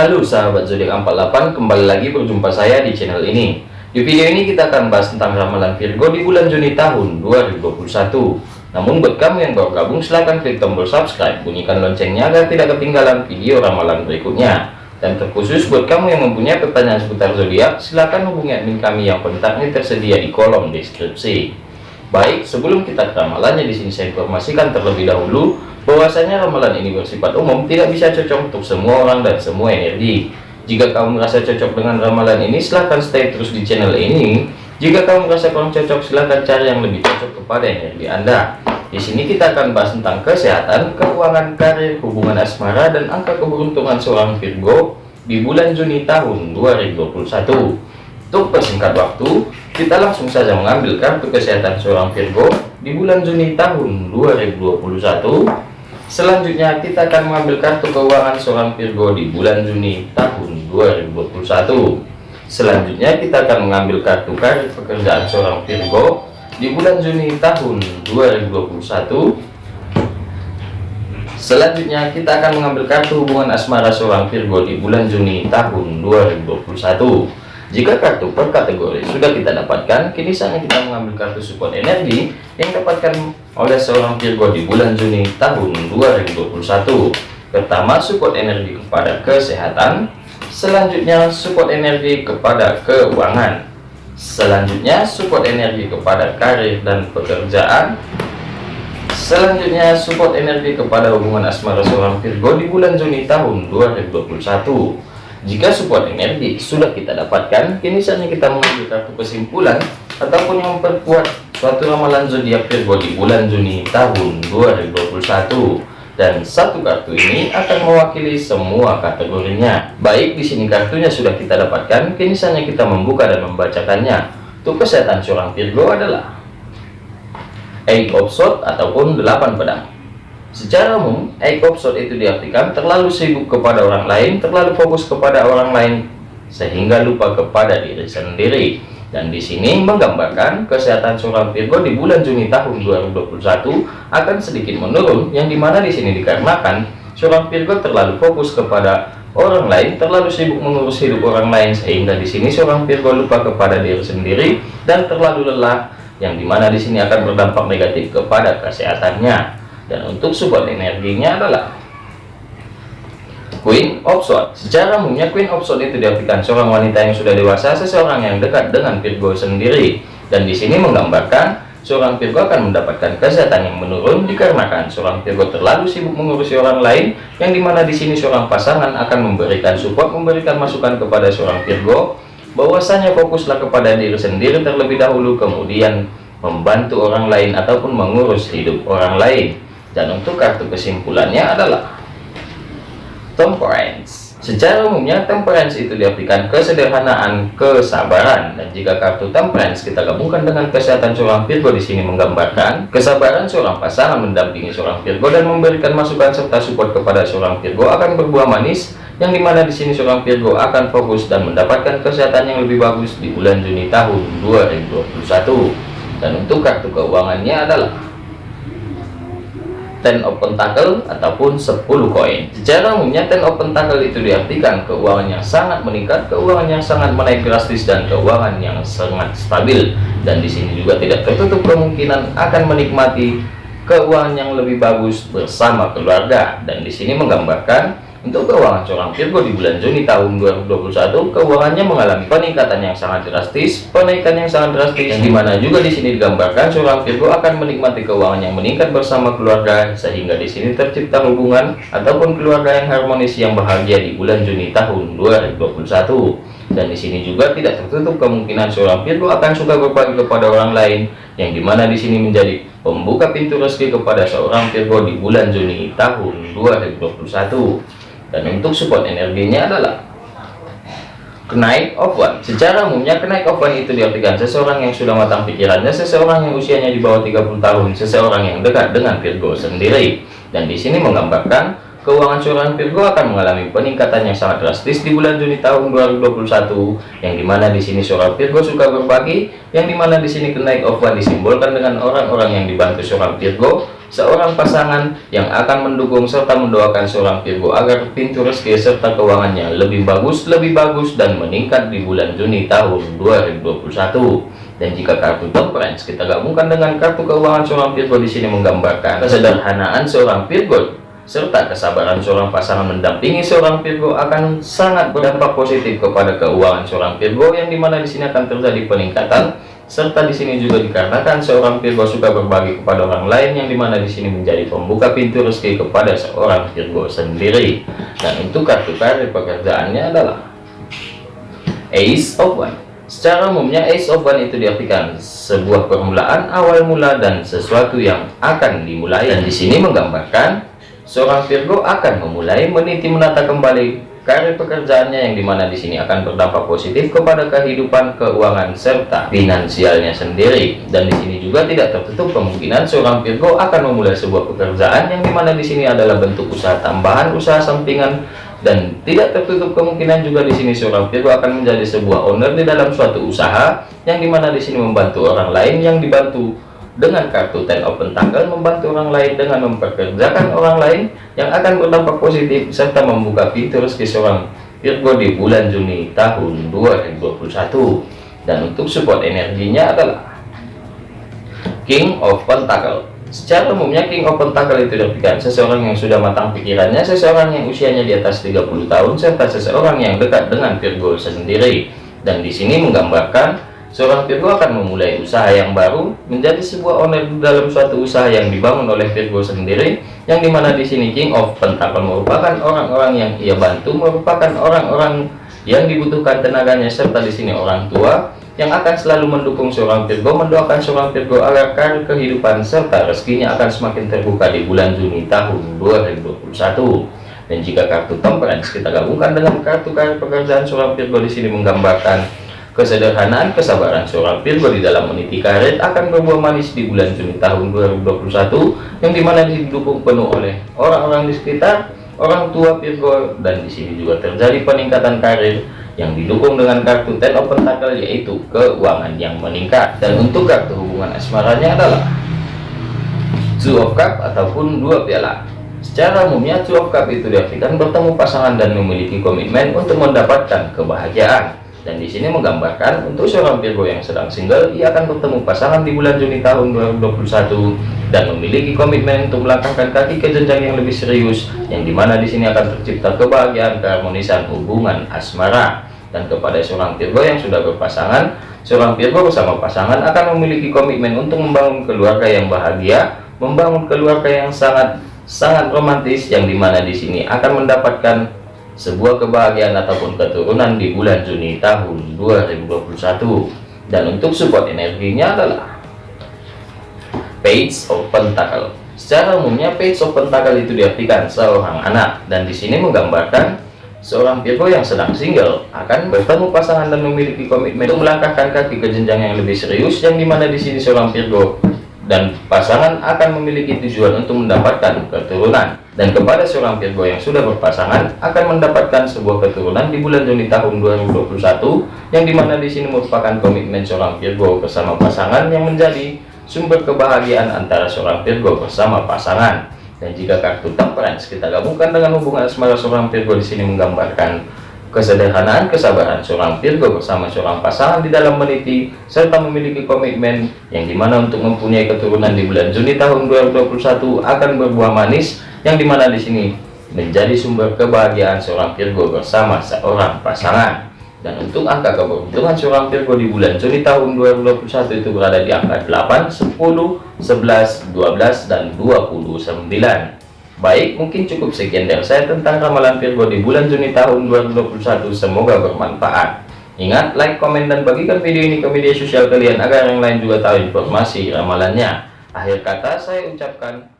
Halo sahabat zodiak 48 kembali lagi berjumpa saya di channel ini. Di video ini kita akan bahas tentang ramalan Virgo di bulan Juni tahun 2021 namun buat kamu yang baru gabung silahkan klik tombol subscribe bunyikan loncengnya agar tidak ketinggalan video ramalan berikutnya. Dan terkhusus buat kamu yang mempunyai pertanyaan seputar zodiak silahkan hubungi admin kami yang kontaknya tersedia di kolom deskripsi. Baik sebelum kita ke ramalannya di sini saya informasikan terlebih dahulu bahwasanya ramalan ini bersifat umum tidak bisa cocok untuk semua orang dan semua energi. Jika kamu merasa cocok dengan ramalan ini silahkan stay terus di channel ini. Jika kamu merasa kurang cocok silahkan cari yang lebih cocok kepada energi anda. Di sini kita akan bahas tentang kesehatan keuangan karir hubungan asmara dan angka keberuntungan seorang Virgo di bulan Juni tahun 2021 untuk persingkat waktu kita langsung saja mengambil kartu kesehatan seorang Virgo di bulan Juni tahun 2021 Selanjutnya kita akan mengambil kartu keuangan seorang Virgo di bulan Juni tahun 2021. Selanjutnya kita akan mengambil kartu karir pekerjaan seorang Virgo di bulan Juni tahun 2021. Selanjutnya kita akan mengambil kartu hubungan asmara seorang Virgo di bulan Juni tahun 2021. Jika kartu per kategori sudah kita dapatkan, kini saatnya kita mengambil kartu support energi yang dapatkan oleh seorang Virgo di bulan Juni tahun 2021. Pertama, support energi kepada kesehatan. Selanjutnya, support energi kepada keuangan. Selanjutnya, support energi kepada karir dan pekerjaan. Selanjutnya, support energi kepada hubungan asmara seorang Virgo di bulan Juni tahun 2021. Jika support energi sudah kita dapatkan, kini saatnya kita mengambil kartu kesimpulan ataupun yang memperkuat suatu ramalan zodiak Virgo di bulan Juni tahun 2021. Dan satu kartu ini akan mewakili semua kategorinya. Baik, di sini kartunya sudah kita dapatkan, kini saatnya kita membuka dan membacakannya. Untuk kesehatan seorang Virgo adalah Eight of Swords ataupun delapan pedang. Secara umum, ekopsot itu diartikan terlalu sibuk kepada orang lain, terlalu fokus kepada orang lain, sehingga lupa kepada diri sendiri. Dan di sini menggambarkan kesehatan seorang Virgo di bulan Juni tahun 2021 akan sedikit menurun, yang di mana di sini dikarenakan seorang Virgo terlalu fokus kepada orang lain, terlalu sibuk mengurus hidup orang lain, sehingga di sini seorang Virgo lupa kepada diri sendiri dan terlalu lelah, yang di mana di sini akan berdampak negatif kepada kesehatannya dan untuk support energinya adalah Queen of Swords. Secara umumnya Queen of Swords itu diartikan seorang wanita yang sudah dewasa, seseorang yang dekat dengan Virgo sendiri. Dan di sini menggambarkan seorang Virgo akan mendapatkan kesehatan yang menurun dikarenakan seorang Virgo terlalu sibuk mengurusi orang lain, yang di mana di sini seorang pasangan akan memberikan support, memberikan masukan kepada seorang Virgo, bahwasanya fokuslah kepada diri sendiri terlebih dahulu, kemudian membantu orang lain ataupun mengurus hidup orang lain dan untuk kartu kesimpulannya adalah temperance. Secara umumnya temperance itu diartikan kesederhanaan kesabaran. Dan jika kartu temperance kita gabungkan dengan kesehatan seorang Virgo di sini menggambarkan kesabaran seorang pasangan mendampingi seorang Virgo dan memberikan masukan serta support kepada seorang Virgo akan berbuah manis yang di mana di sini seorang Virgo akan fokus dan mendapatkan kesehatan yang lebih bagus di bulan Juni tahun 2021 dan untuk kartu keuangannya adalah ten of pentacle ataupun 10 koin. Secara umumnya ten of pentacle itu diartikan keuangan yang sangat meningkat keuangan yang sangat menaik drastis dan keuangan yang sangat stabil. Dan di sini juga tidak tertutup kemungkinan akan menikmati keuangan yang lebih bagus bersama keluarga. Dan di sini menggambarkan untuk keuangan seorang Virgo di bulan Juni tahun 2021, keuangannya mengalami peningkatan yang sangat drastis, penaikan yang sangat drastis, yang di mana juga di sini digambarkan seorang Virgo akan menikmati keuangan yang meningkat bersama keluarga, sehingga di sini tercipta hubungan ataupun keluarga yang harmonis yang bahagia di bulan Juni tahun 2021. Dan di sini juga tidak tertutup kemungkinan seorang Virgo akan suka berbagi kepada orang lain, yang di mana di sini menjadi pembuka pintu rezeki kepada seorang Virgo di bulan Juni tahun 2021 dan untuk support energinya adalah kenaik one secara umumnya kenaik one itu diartikan seseorang yang sudah matang pikirannya seseorang yang usianya di bawah 30 tahun seseorang yang dekat dengan Virgo sendiri. Dan di sini menggambarkan keuangan seorang Virgo akan mengalami peningkatan yang sangat drastis di bulan Juni tahun 2021 yang di mana di sini seorang Virgo suka berbagi yang di mana di sini kenaik one disimbolkan dengan orang-orang yang dibantu seorang Virgo seorang pasangan yang akan mendukung serta mendoakan seorang Virgo agar pintu rezeki serta keuangannya lebih bagus, lebih bagus dan meningkat di bulan Juni tahun 2021. Dan jika kartu temperance kita gabungkan dengan kartu keuangan seorang Virgo di sini menggambarkan kesederhanaan seorang Virgo serta kesabaran seorang pasangan mendampingi seorang Virgo akan sangat berdampak positif kepada keuangan seorang Virgo yang di mana di sini akan terjadi peningkatan serta di sini juga dikarenakan seorang Virgo suka berbagi kepada orang lain yang di mana di sini menjadi pembuka pintu rezeki kepada seorang Virgo sendiri. Dan untuk kartu karir pekerjaannya adalah Ace of One. Secara umumnya Ace of One itu diartikan sebuah permulaan awal mula dan sesuatu yang akan dimulai. Dan di sini menggambarkan seorang Virgo akan memulai meniti menata kembali karir pekerjaannya yang di mana di sini akan berdampak positif kepada kehidupan keuangan serta finansialnya sendiri. Dan di sini juga tidak tertutup kemungkinan seorang Virgo akan memulai sebuah pekerjaan yang di mana di sini adalah bentuk usaha tambahan usaha sampingan. Dan tidak tertutup kemungkinan juga di sini seorang Virgo akan menjadi sebuah owner di dalam suatu usaha yang di mana di sini membantu orang lain yang dibantu dengan kartu Ten of Pentacle membantu orang lain dengan memperkerjakan orang lain yang akan berdampak positif serta membuka pintu rezeki seorang Virgo di bulan Juni tahun 2021 dan untuk support energinya adalah King of Pentacle secara umumnya King of Pentacle itu diartikan seseorang yang sudah matang pikirannya seseorang yang usianya di atas 30 tahun serta seseorang yang dekat dengan Virgo sendiri. Dan di sini menggambarkan Seorang Virgo akan memulai usaha yang baru menjadi sebuah owner dalam suatu usaha yang dibangun oleh Virgo sendiri yang di mana di sini King of Pentacle merupakan orang-orang yang ia bantu merupakan orang-orang yang dibutuhkan tenaganya serta di sini orang tua yang akan selalu mendukung seorang Virgo mendoakan seorang Virgo agar kehidupan serta rezekinya akan semakin terbuka di bulan Juni tahun 2021 dan jika kartu temperance kita gabungkan dengan kartu karir pekerjaan seorang Virgo di sini menggambarkan Kesederhanaan kesabaran seorang Virgo di dalam meniti karir akan berbuah manis di bulan Juni tahun 2021 yang di mana didukung penuh oleh orang-orang di sekitar orang tua Virgo dan di sini juga terjadi peningkatan karir yang didukung dengan kartu Ten of Pentacle yaitu keuangan yang meningkat. Dan untuk kartu hubungan asmaranya adalah Two of Cup ataupun dua piala. Secara umumnya of Cup itu diartikan bertemu pasangan dan memiliki komitmen untuk mendapatkan kebahagiaan dan di sini menggambarkan untuk seorang Virgo yang sedang single ia akan bertemu pasangan di bulan Juni tahun 2021 dan memiliki komitmen untuk melangkahkan kaki ke jenjang yang lebih serius yang di mana di sini akan tercipta kebahagiaan keharmonisan hubungan asmara. Dan kepada seorang Virgo yang sudah berpasangan seorang Virgo bersama pasangan akan memiliki komitmen untuk membangun keluarga yang bahagia membangun keluarga yang sangat sangat romantis yang di mana di sini akan mendapatkan sebuah kebahagiaan ataupun keturunan di bulan Juni tahun 2021 dan untuk support energinya adalah Page of Pentacle secara umumnya Page of Pentacle itu diartikan seorang anak. Dan di sini menggambarkan seorang Virgo yang sedang single akan bertemu pasangan dan memiliki komitmen untuk melangkahkan kaki ke jenjang yang lebih serius yang di mana di sini seorang Virgo dan pasangan akan memiliki tujuan untuk mendapatkan keturunan dan kepada seorang Virgo yang sudah berpasangan akan mendapatkan sebuah keturunan di bulan Juni tahun 2021 yang di mana di sini merupakan komitmen seorang Virgo bersama pasangan yang menjadi sumber kebahagiaan antara seorang Virgo bersama pasangan. Dan jika kartu temperance kita gabungkan dengan hubungan asmara seorang Virgo di sini menggambarkan kesederhanaan kesabaran seorang Virgo bersama seorang pasangan di dalam meniti serta memiliki komitmen yang di mana untuk mempunyai keturunan di bulan Juni tahun 2021 akan berbuah manis yang di mana di sini menjadi sumber kebahagiaan seorang Virgo bersama seorang pasangan dan untuk angka keberuntungan seorang Virgo di bulan Juni tahun 2021 itu berada di angka 8 10 11 12 dan 29 Baik, mungkin cukup sekian dari saya tentang ramalan Virgo di bulan Juni tahun 2021. Semoga bermanfaat. Ingat, like, komen, dan bagikan video ini ke media sosial kalian agar yang lain juga tahu informasi ramalannya. Akhir kata saya ucapkan.